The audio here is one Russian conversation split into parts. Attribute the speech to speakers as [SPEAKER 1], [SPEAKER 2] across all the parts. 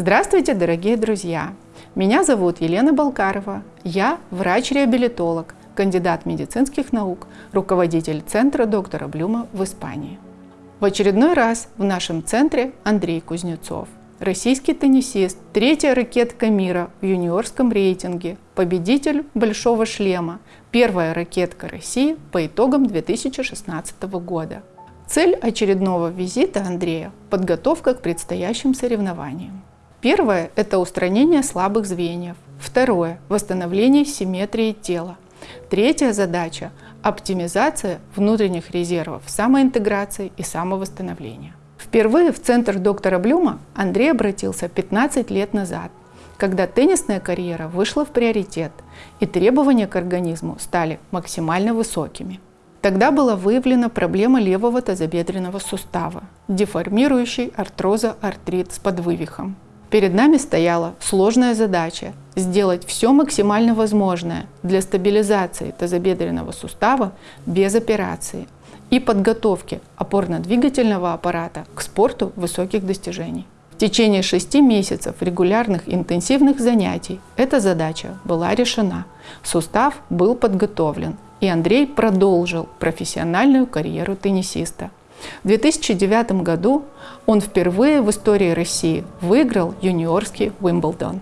[SPEAKER 1] Здравствуйте, дорогие друзья! Меня зовут Елена Балкарова. Я врач-реабилитолог, кандидат медицинских наук, руководитель центра доктора Блюма в Испании. В очередной раз в нашем центре Андрей Кузнецов, российский теннисист, третья ракетка мира в юниорском рейтинге, победитель «Большого шлема», первая ракетка России по итогам 2016 года. Цель очередного визита Андрея – подготовка к предстоящим соревнованиям. Первое – это устранение слабых звеньев. Второе – восстановление симметрии тела. Третья задача – оптимизация внутренних резервов самоинтеграции и самовосстановления. Впервые в центр доктора Блюма Андрей обратился 15 лет назад, когда теннисная карьера вышла в приоритет и требования к организму стали максимально высокими. Тогда была выявлена проблема левого тазобедренного сустава, деформирующий артроза артрит с подвывихом. Перед нами стояла сложная задача – сделать все максимально возможное для стабилизации тазобедренного сустава без операции и подготовки опорно-двигательного аппарата к спорту высоких достижений. В течение шести месяцев регулярных интенсивных занятий эта задача была решена, сустав был подготовлен, и Андрей продолжил профессиональную карьеру теннисиста – в 2009 году он впервые в истории России выиграл юниорский Уимблдон.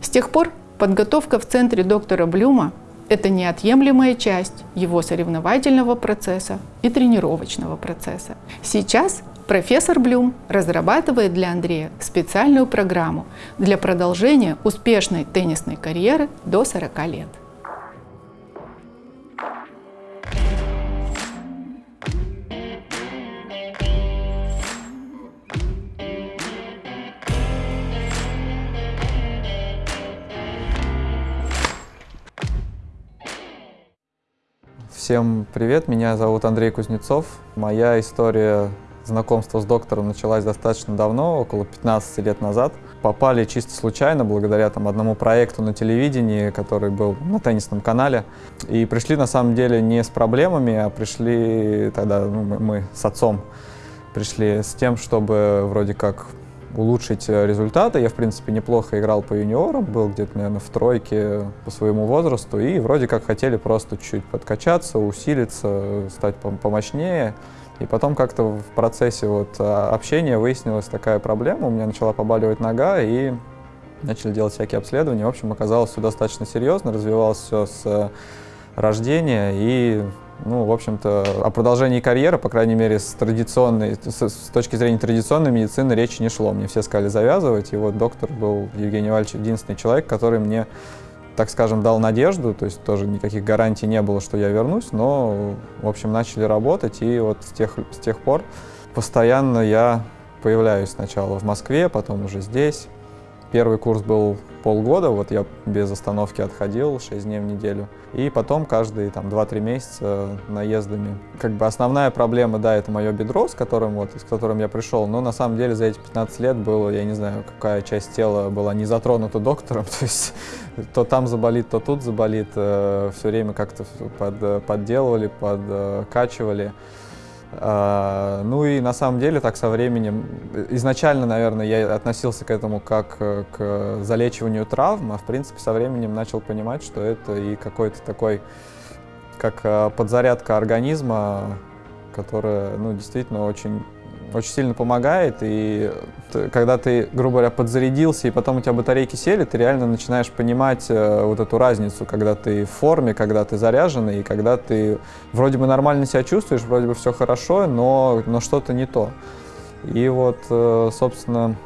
[SPEAKER 1] С тех пор подготовка в центре доктора Блюма – это неотъемлемая часть его соревновательного процесса и тренировочного процесса. Сейчас профессор Блюм разрабатывает для Андрея специальную программу для продолжения успешной теннисной карьеры до 40 лет.
[SPEAKER 2] Всем привет, меня зовут Андрей Кузнецов. Моя история знакомства с доктором началась достаточно давно, около 15 лет назад. Попали чисто случайно, благодаря там, одному проекту на телевидении, который был на теннисном канале. И пришли на самом деле не с проблемами, а пришли тогда ну, мы, мы с отцом пришли с тем, чтобы вроде как улучшить э, результаты. Я, в принципе, неплохо играл по юниорам, был где-то, наверное, в тройке по своему возрасту, и вроде как хотели просто чуть-чуть подкачаться, усилиться, стать помощнее. И потом как-то в процессе вот а, общения выяснилась такая проблема, у меня начала побаливать нога, и начали делать всякие обследования. В общем, оказалось все достаточно серьезно, развивалось все с э, рождения, и ну, в общем-то, о продолжении карьеры, по крайней мере, с традиционной, с, с точки зрения традиционной медицины речи не шло. Мне все сказали завязывать, и вот доктор был Евгений Вальевич единственный человек, который мне, так скажем, дал надежду, то есть тоже никаких гарантий не было, что я вернусь, но, в общем, начали работать, и вот с тех, с тех пор постоянно я появляюсь сначала в Москве, потом уже здесь. Первый курс был полгода, вот я без остановки отходил 6 дней в неделю. И потом каждые там 2-3 месяца наездами. Как бы основная проблема, да, это мое бедро, с которым, вот, с которым я пришел, но на самом деле за эти 15 лет было, я не знаю, какая часть тела была не затронута доктором, то есть то там заболит, то тут заболит, э, все время как-то под, подделывали, подкачивали. А, ну и на самом деле так со временем, изначально, наверное, я относился к этому как э, к залечиванию травм, а в принципе со временем начал понимать, что это и какой-то такой, как э, подзарядка организма, которая, ну, действительно очень очень сильно помогает, и когда ты, грубо говоря, подзарядился, и потом у тебя батарейки сели, ты реально начинаешь понимать э, вот эту разницу, когда ты в форме, когда ты заряженный, и когда ты вроде бы нормально себя чувствуешь, вроде бы все хорошо, но, но что-то не то. И вот, э, собственно,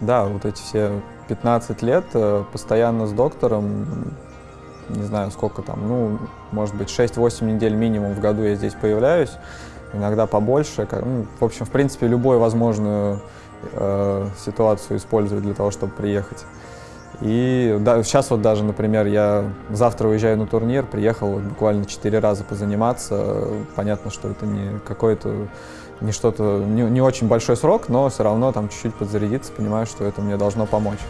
[SPEAKER 2] да, вот эти все 15 лет э, постоянно с доктором, не знаю сколько там, ну, может быть, 6-8 недель минимум в году я здесь появляюсь, иногда побольше. Ну, в общем, в принципе, любую возможную э, ситуацию использовать для того, чтобы приехать. И да, сейчас вот даже, например, я завтра уезжаю на турнир, приехал вот буквально четыре раза позаниматься. Понятно, что это не какое-то, не что-то, не, не очень большой срок, но все равно там чуть-чуть подзарядиться, понимаю, что это мне должно помочь.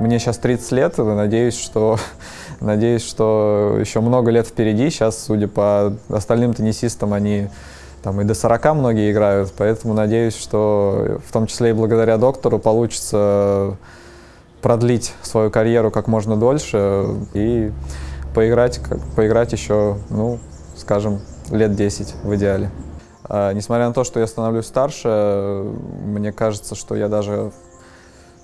[SPEAKER 2] Мне сейчас 30 лет, надеюсь, что, надеюсь, что еще много лет впереди. Сейчас, судя по остальным теннисистам, они там и до 40 многие играют, поэтому надеюсь, что в том числе и благодаря доктору получится продлить свою карьеру как можно дольше и поиграть, как, поиграть еще, ну, скажем, лет 10 в идеале. А, несмотря на то, что я становлюсь старше, мне кажется, что я даже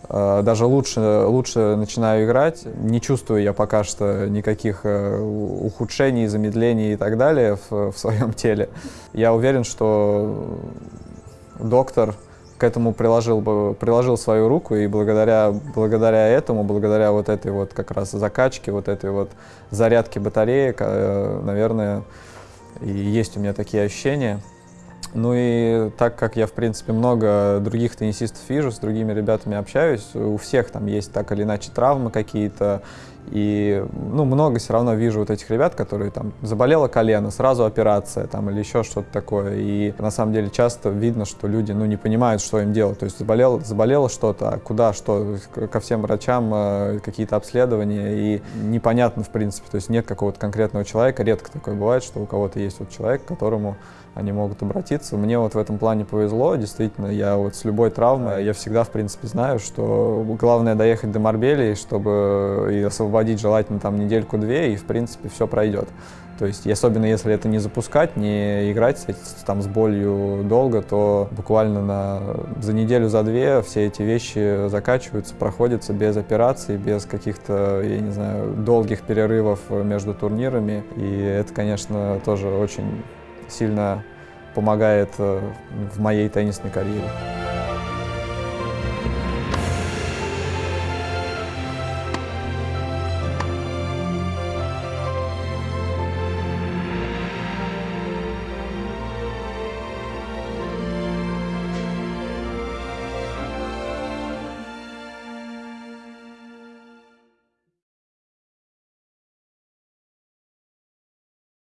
[SPEAKER 2] даже лучше, лучше начинаю играть. Не чувствую я пока что никаких э, ухудшений, замедлений и так далее в, в своем теле. Я уверен, что доктор к этому приложил, приложил свою руку, и благодаря, благодаря этому, благодаря вот этой вот как раз закачке, вот этой вот зарядке батареек, э, наверное, и есть у меня такие ощущения. Ну и так как я, в принципе, много других теннисистов вижу, с другими ребятами общаюсь, у всех там есть так или иначе травмы какие-то, и ну, много все равно вижу вот этих ребят, которые там заболело колено, сразу операция там или еще что-то такое. И на самом деле часто видно, что люди ну, не понимают, что им делать. То есть заболело, заболело что-то, а куда, что, ко всем врачам э, какие-то обследования. И непонятно, в принципе, то есть нет какого-то конкретного человека. Редко такое бывает, что у кого-то есть вот человек, которому они могут обратиться. Мне вот в этом плане повезло, действительно, я вот с любой травмой, я всегда, в принципе, знаю, что главное доехать до Марбелии, чтобы и освободить желательно там недельку-две, и, в принципе, все пройдет. То есть, особенно если это не запускать, не играть там, с болью долго, то буквально на, за неделю, за две все эти вещи закачиваются, проходятся без операций, без каких-то, я не знаю, долгих перерывов между турнирами. И это, конечно, тоже очень сильно помогает э, в моей теннисной карьере.